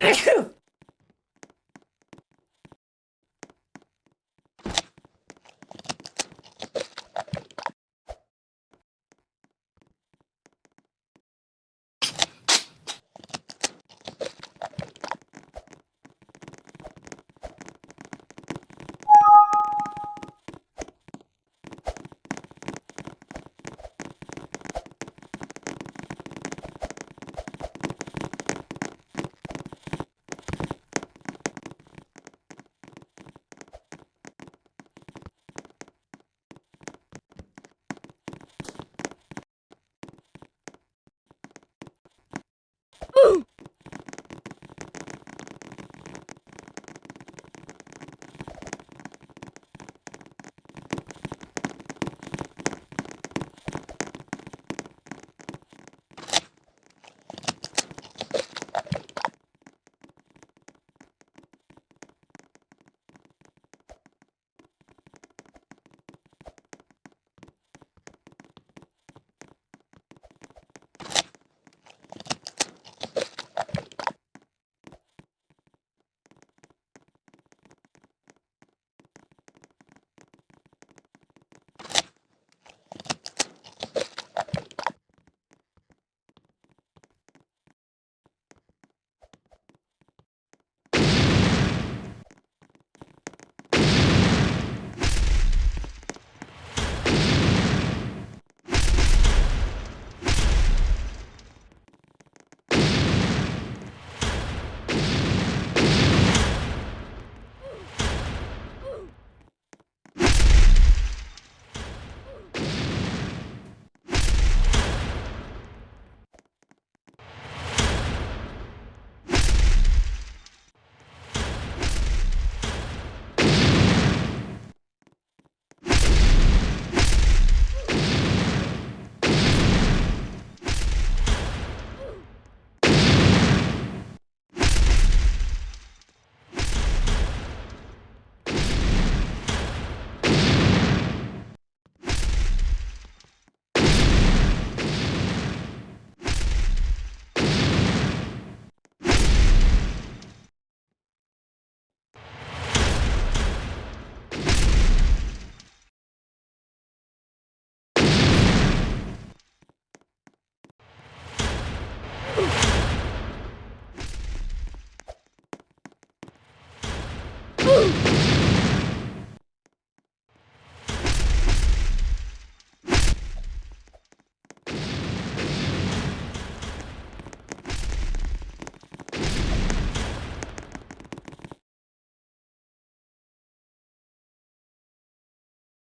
Achoo! Ooh!